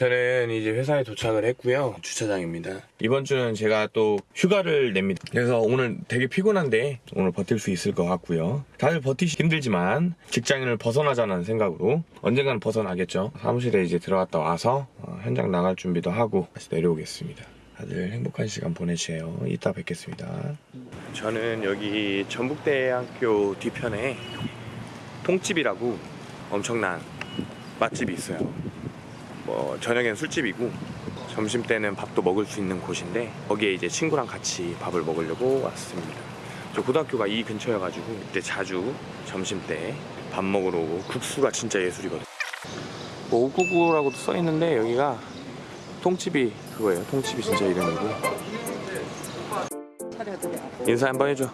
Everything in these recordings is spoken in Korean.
저는 이제 회사에 도착을 했고요. 주차장입니다. 이번 주는 제가 또 휴가를 냅니다. 그래서 오늘 되게 피곤한데 오늘 버틸 수 있을 것 같고요. 다들 버티기 힘들지만 직장인을 벗어나자는 생각으로 언젠가는 벗어나겠죠. 사무실에 이제 들어갔다 와서 어, 현장 나갈 준비도 하고 다시 내려오겠습니다. 다들 행복한 시간 보내세요. 이따 뵙겠습니다. 저는 여기 전북대학교 뒤편에 통집이라고 엄청난 맛집이 있어요. 뭐 저녁엔 술집이고 점심 때는 밥도 먹을 수 있는 곳인데 거기에 이제 친구랑 같이 밥을 먹으려고 왔습니다. 저 고등학교가 이 근처여가지고 그때 자주 점심 때 밥 먹으러 오고 국수가 진짜 예술이거든. 뭐 599라고도 써 있는데 여기가 통집이 그거예요. 통집이 진짜 이름이고. 인사 한번 해줘.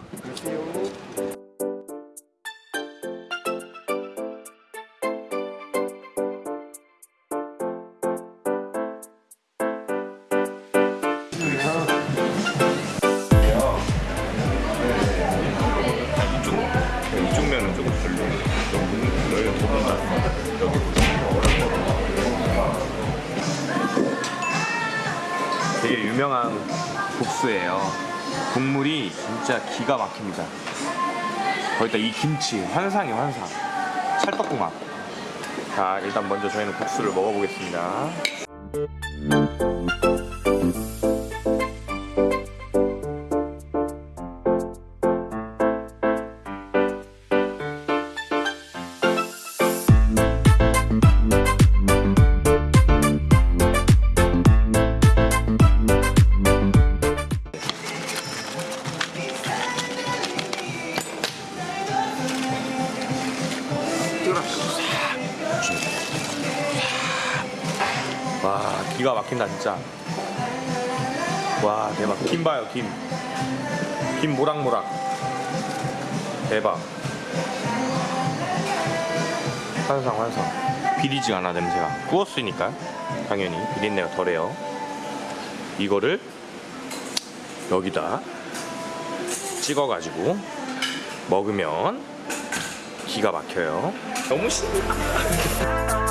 국수예요. 국물이 진짜 기가 막힙니다. 거기다 이 김치 환상이 환상. 찰떡궁합. 자 일단 먼저 저희는 국수를 먹어보겠습니다. 와 기가 막힌다 진짜. 와 대박. 김 봐요 김. 김 모락모락. 대박. 환상 환상. 비리지 않아 냄새가. 구웠으니까 당연히 비린내가 덜해요. 이거를 여기다 찍어가지고 먹으면 기가 막혀요. 너무 신나.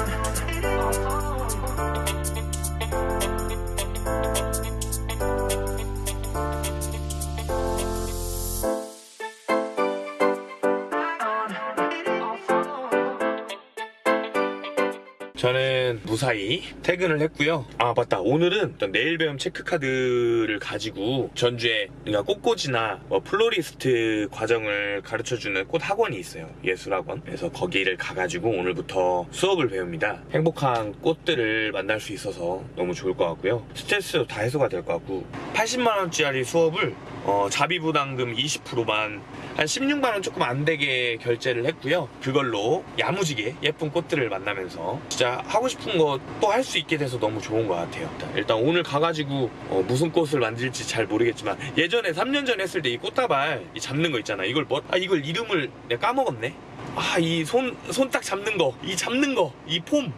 저는 무사히 퇴근을 했고요. 아 맞다. 오늘은 내일 배움 체크카드를 가지고 전주에 그러니까 꽃꽂이나 뭐 플로리스트 과정을 가르쳐주는 꽃 학원이 있어요. 예술학원. 그래서 거기를 가가지고 오늘부터 수업을 배웁니다. 행복한 꽃들을 만날 수 있어서 너무 좋을 것 같고요. 스트레스도 다 해소가 될 것 같고 80만 원짜리 수업을 어, 자비부담금 20%만 한 16만 원 조금 안 되게 결제를 했고요. 그걸로 야무지게 예쁜 꽃들을 만나면서 진짜 하고 싶은 거 또 할 수 있게 돼서 너무 좋은 것 같아요. 일단 오늘 가가지고 어, 무슨 꽃을 만들지 잘 모르겠지만 예전에 3년 전에 했을 때 이 꽃다발 이 잡는 거 있잖아. 이걸 뭐, 아 이걸 이름을 내가 까먹었네. 아 이 손 손 딱 잡는 거, 이 잡는 거, 이 폼.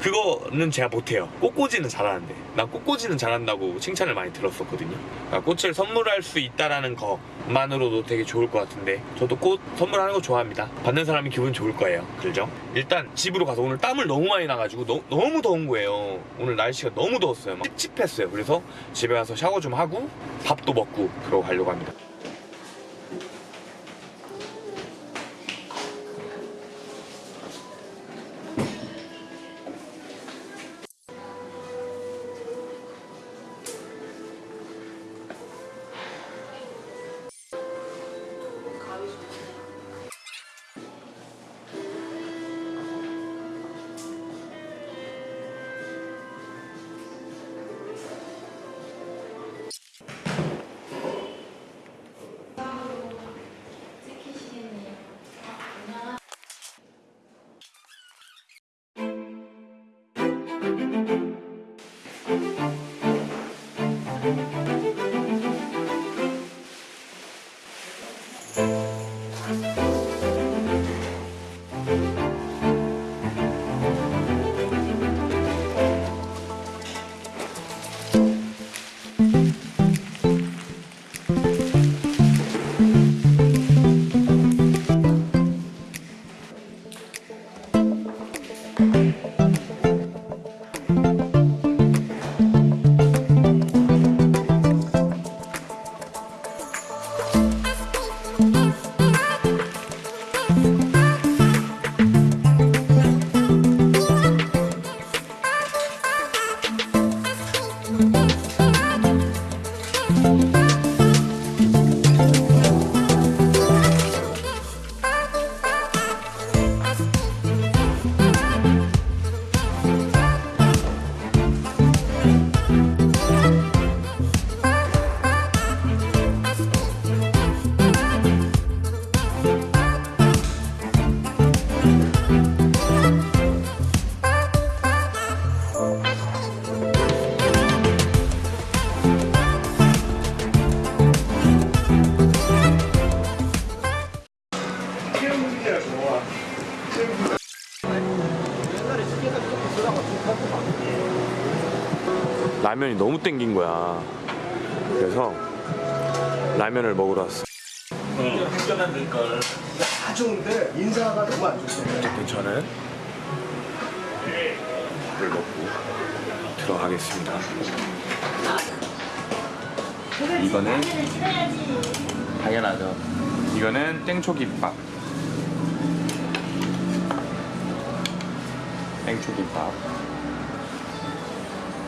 그거는 제가 못해요. 꽃꽂이는 잘하는데. 난 꽃꽂이는 잘한다고 칭찬을 많이 들었었거든요. 그러니까 꽃을 선물할 수 있다라는 것만으로도 되게 좋을 것 같은데 저도 꽃 선물하는 거 좋아합니다. 받는 사람이 기분 좋을 거예요. 그죠? 일단 집으로 가서 오늘 땀을 너무 많이 나가지고 너, 너무 더운 거예요. 오늘 날씨가 너무 더웠어요. 막 찝찝했어요. 그래서 집에 가서 샤워 좀 하고 밥도 먹고 그러고 가려고 합니다. 라면이 너무 땡긴 거야. 그래서 라면을 먹으러 왔어. 다 좋은데 인사가 너무 안 좋네 괜찮아요? 물 먹고 들어가겠습니다. 이거는 당연하죠. 이거는 땡초김밥. 땡초김밥.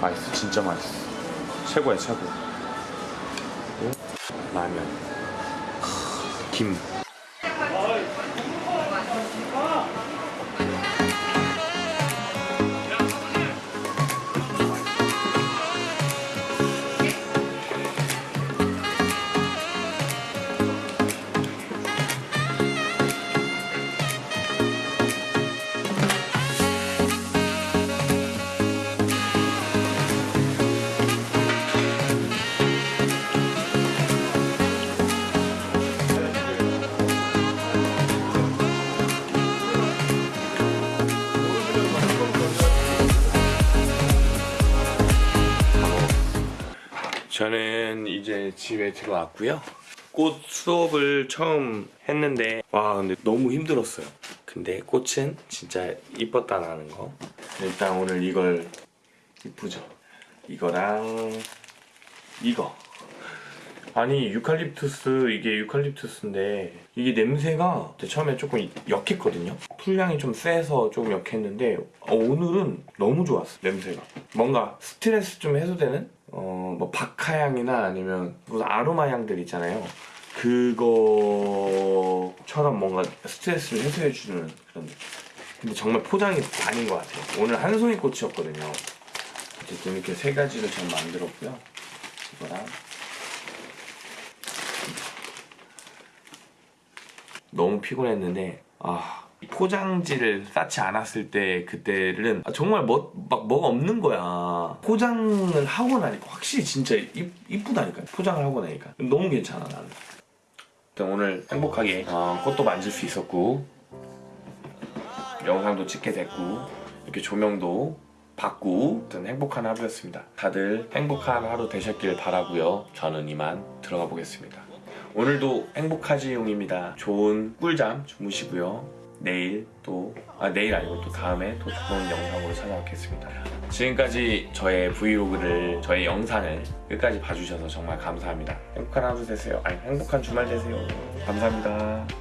맛있어, 진짜 맛있어. 최고야, 최고. 라면. 김. 저는 이제 집에 들어왔고요. 꽃 수업을 처음 했는데 와 근데 너무 힘들었어요. 근데 꽃은 진짜 이뻤다라는 거. 일단 오늘 이걸 이쁘죠. 이거랑 이거. 아니 유칼립투스 이게 유칼립투스인데 이게 냄새가 처음에 조금 역했거든요. 풀향이 좀 세서 좀 역했는데 어, 오늘은 너무 좋았어 냄새가. 뭔가 스트레스 좀 해소되는 어 뭐 박하향이나 아니면 무슨 아로마 향들 있잖아요. 그거처럼 뭔가 스트레스를 해소해주는 그런 느낌. 근데 정말 포장이 아닌 것 같아요. 오늘 한 송이 꽃이었거든요. 어쨌든 이렇게 세 가지를 전 만들었고요. 이거랑 너무 피곤했는데 아 포장지를 쌓지 않았을 때 그때는 아, 정말 뭐, 막 뭐가 없는 거야. 포장을 하고 나니까 확실히 진짜 이, 이쁘다니까 포장을 하고 나니까. 너무 괜찮아 나는. 일단 오늘 행복하게 어, 꽃도 만질 수 있었고 영상도 찍게 됐고 이렇게 조명도 받고 어떤 행복한 하루였습니다. 다들 행복한 하루 되셨길 바라고요. 저는 이만 들어가 보겠습니다 오늘도 행복하지용입니다. 좋은 꿀잠 주무시고요. 내일 또, 아, 내일 아니고 또 다음에 또 좋은 영상으로 찾아뵙겠습니다. 지금까지 저의 브이로그를, 저의 영상을 끝까지 봐주셔서 정말 감사합니다. 행복한 하루 되세요. 아니, 행복한 주말 되세요. 감사합니다.